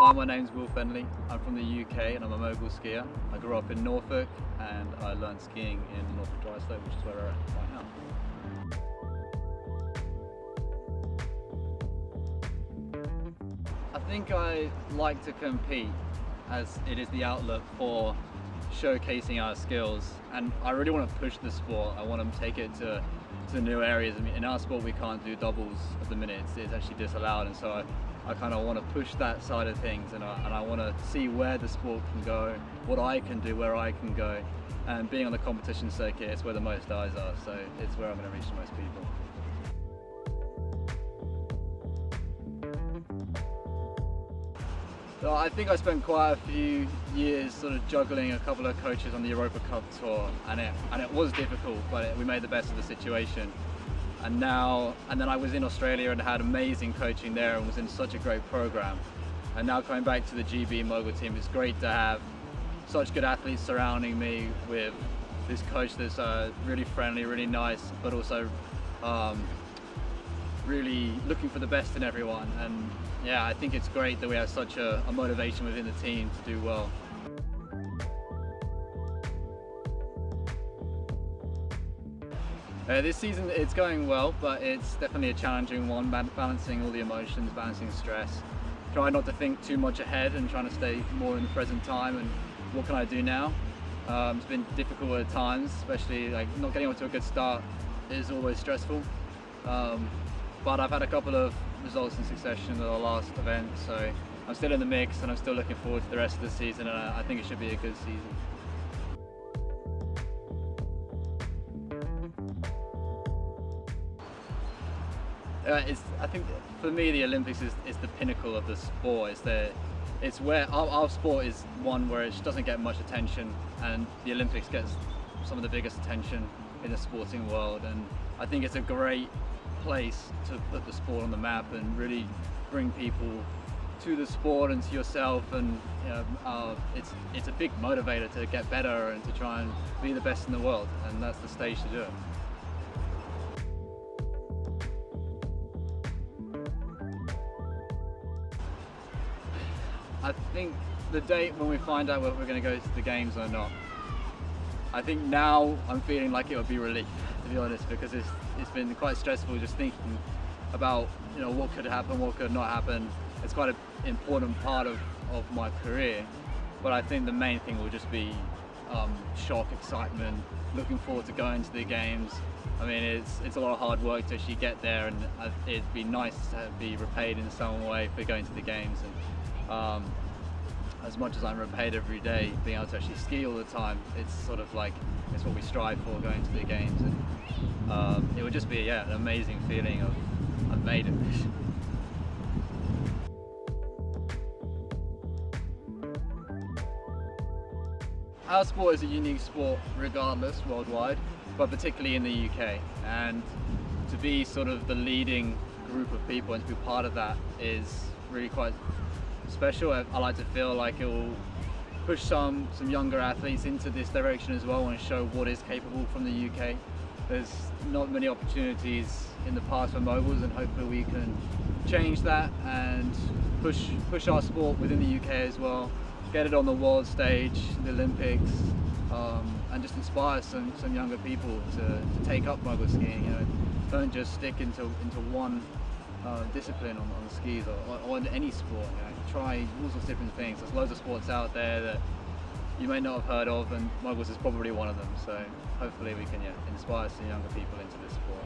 Hi, my name's Will Feneley. I'm from the UK and I'm a mogul skier. I grew up in Norfolk and I learned skiing in Norfolk Dry Slope, which is where we're at right now. I think I like to compete as it is the outlet for showcasing our skills and I really want to push the sport. I want to take it to, to new areas. I mean, in our sport we can't do doubles at the minute, it's, it's actually disallowed and so I, I kind of want to push that side of things and I, and I want to see where the sport can go, what I can do, where I can go and being on the competition circuit it's where the most eyes are so it's where I'm going to reach the most people. I think I spent quite a few years sort of juggling a couple of coaches on the Europa Cup tour and it, and it was difficult but it, we made the best of the situation. And now and then I was in Australia and had amazing coaching there and was in such a great program. And now coming back to the GB Mogul team it's great to have such good athletes surrounding me with this coach that's uh, really friendly really nice but also um, really looking for the best in everyone and yeah I think it's great that we have such a, a motivation within the team to do well. Uh, this season it's going well, but it's definitely a challenging one, balancing all the emotions, balancing stress. Trying not to think too much ahead and trying to stay more in the present time and what can I do now. Um, it's been difficult at times, especially like not getting off to a good start is always stressful. Um, but I've had a couple of results in succession at the last event, so I'm still in the mix and I'm still looking forward to the rest of the season and I think it should be a good season. Uh, I think for me the Olympics is, is the pinnacle of the sport. It's, the, it's where our, our sport is one where it doesn't get much attention and the Olympics gets some of the biggest attention in the sporting world and I think it's a great place to put the sport on the map and really bring people to the sport and to yourself and you know, uh, it's it's a big motivator to get better and to try and be the best in the world and that's the stage to do it. I think the date when we find out whether we're going to go to the games or not. I think now I'm feeling like it would be relief, to be honest, because it's it's been quite stressful just thinking about you know what could happen, what could not happen. It's quite an important part of, of my career, but I think the main thing will just be um, shock, excitement, looking forward to going to the games. I mean, it's it's a lot of hard work to actually get there, and it'd be nice to be repaid in some way for going to the games. And um, as much as I'm repaid every day, being able to actually ski all the time, it's sort of like, it's what we strive for going to the games. And um, it would just be, yeah, an amazing feeling of, I've made it. Our sport is a unique sport regardless worldwide, but particularly in the UK. And to be sort of the leading group of people and to be part of that is really quite special. I, I like to feel like it will push some, some younger athletes into this direction as well and show what is capable from the UK. There's not many opportunities in the past for moguls and hopefully we can change that and push, push our sport within the UK as well. Get it on the world stage, the Olympics, um, and just inspire some, some younger people to, to take up mogul skiing. You know, don't just stick into, into one uh, discipline on, on skis or, or, or any sport. You know, try all sorts of different things. There's loads of sports out there that you may not have heard of, and moguls is probably one of them. So hopefully we can yeah, inspire some younger people into this sport.